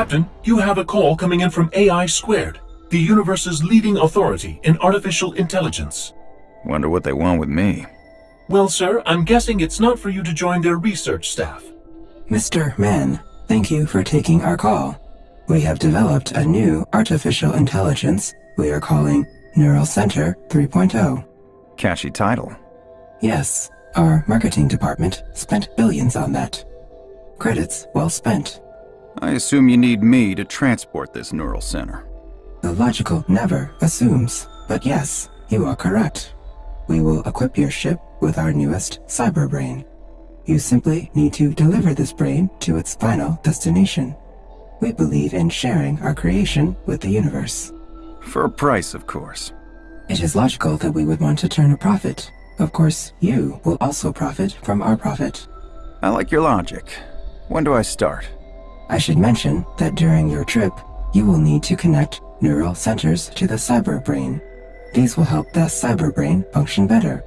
Captain, you have a call coming in from AI Squared, the universe's leading authority in artificial intelligence. Wonder what they want with me. Well, sir, I'm guessing it's not for you to join their research staff. Mr. Mann, thank you for taking our call. We have developed a new artificial intelligence we are calling Neural Center 3.0. Catchy title. Yes, our marketing department spent billions on that. Credits well spent. I assume you need me to transport this neural center. The logical never assumes, but yes, you are correct. We will equip your ship with our newest cyber brain. You simply need to deliver this brain to its final destination. We believe in sharing our creation with the universe. For a price, of course. It is logical that we would want to turn a profit. Of course, you will also profit from our profit. I like your logic. When do I start? I should mention that during your trip, you will need to connect neural centers to the cyberbrain. These will help the cyberbrain function better.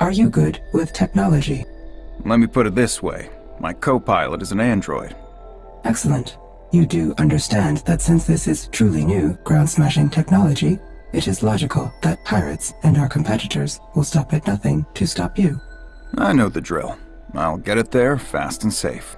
Are you good with technology? Let me put it this way. My co-pilot is an android. Excellent. You do understand that since this is truly new, ground-smashing technology, it is logical that pirates and our competitors will stop at nothing to stop you. I know the drill. I'll get it there fast and safe.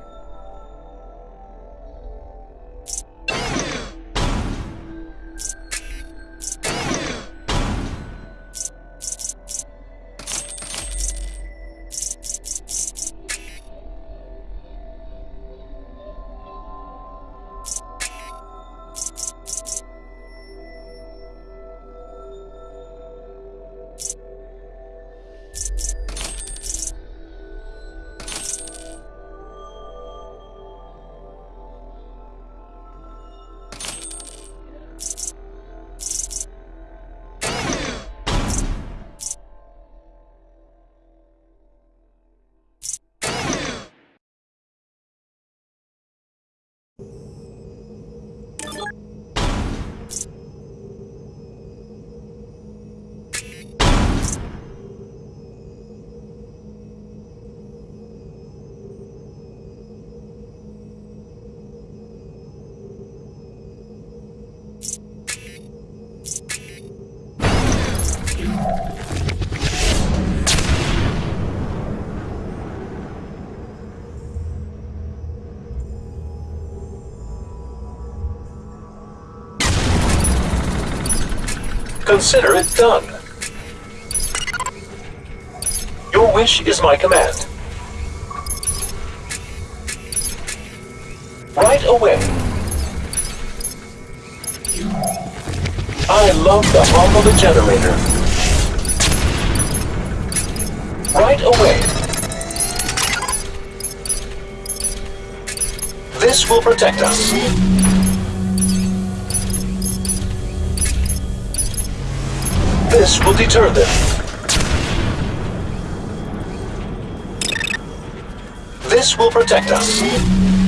Consider it done. Your wish is my command. Right away. I love the hum of a generator. Right away. This will protect us. This will deter them. This will protect us.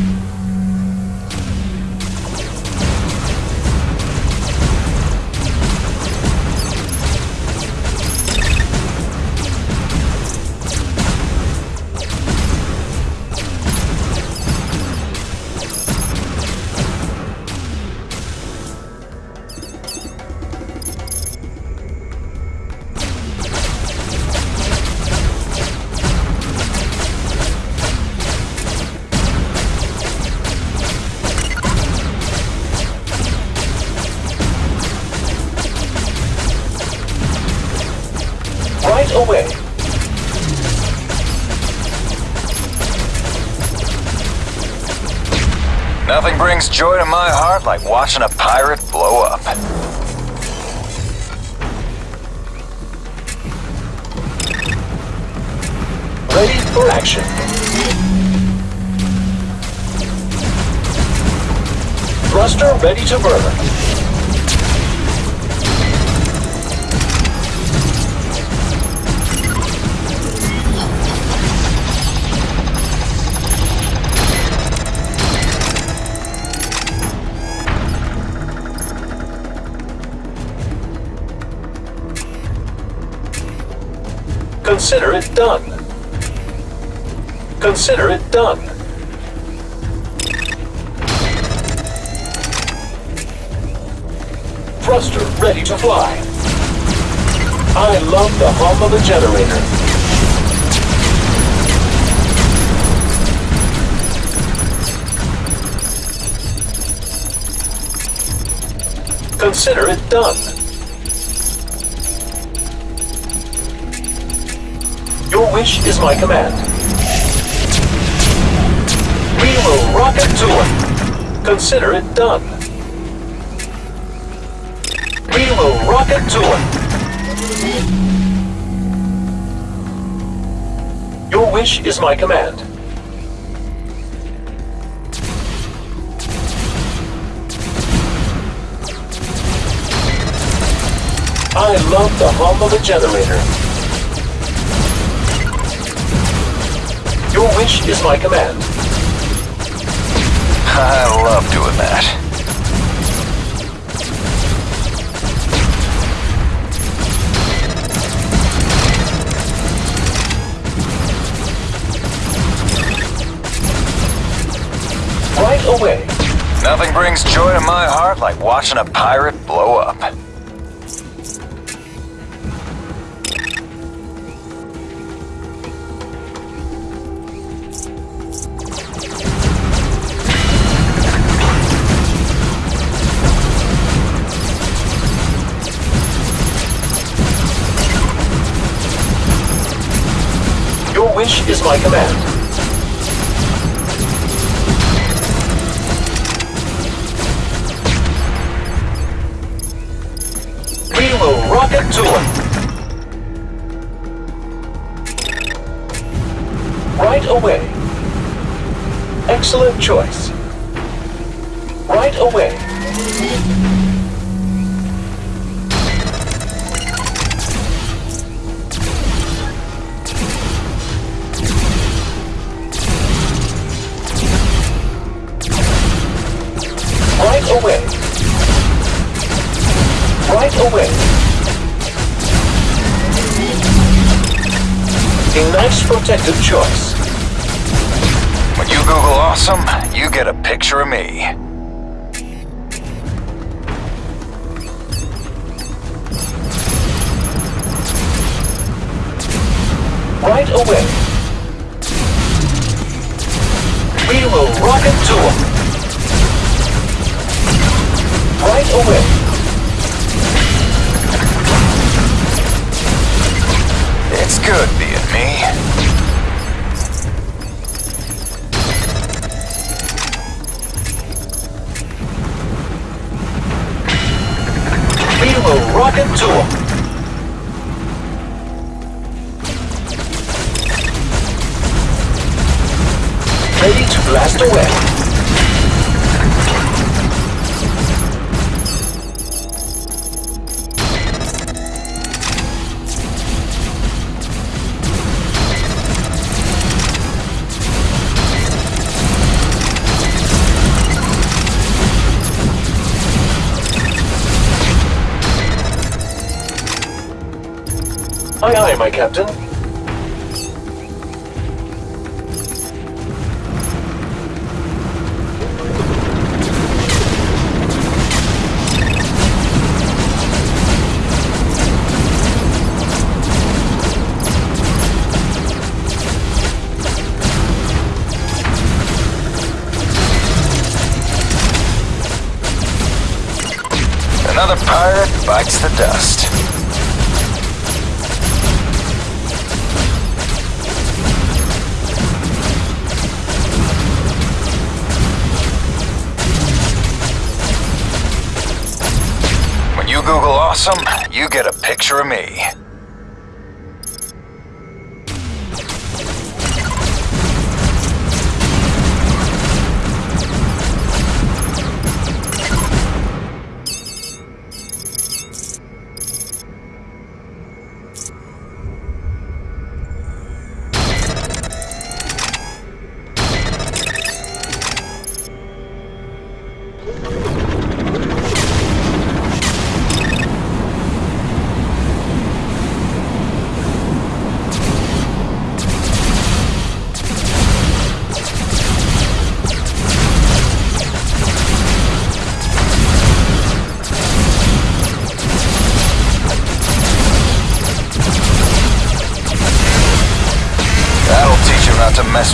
Nothing brings joy to my heart like watching a pirate blow up. Ready for action. Thruster ready to burn. Consider it done. Consider it done. Thruster ready to fly. I love the hum of a generator. Consider it done. Wish is my command. We will rocket to it. Consider it done. We will rocket to it. Your wish is my command. I love the hum of a generator. Your wish is my command. I love doing that. Right away. Nothing brings joy to my heart like watching a pirate blow up. Is my command. Will rocket to it. Right away. Excellent choice. Right away. A nice protective choice. When you Google awesome, you get a picture of me. Right away. We will rocket to him. Right away. It's good rocket to. Ready to blast away. Aye, my captain. Another pirate bites the dust. You Google awesome, you get a picture of me.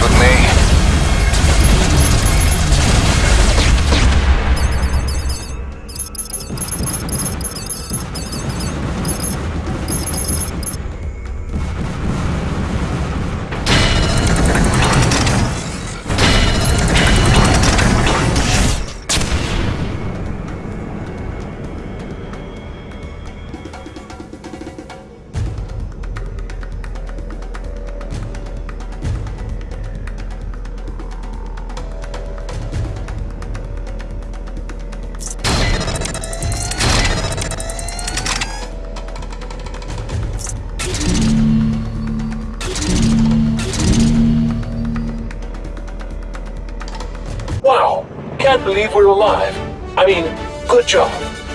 With me? Believe we're alive. I mean, good job.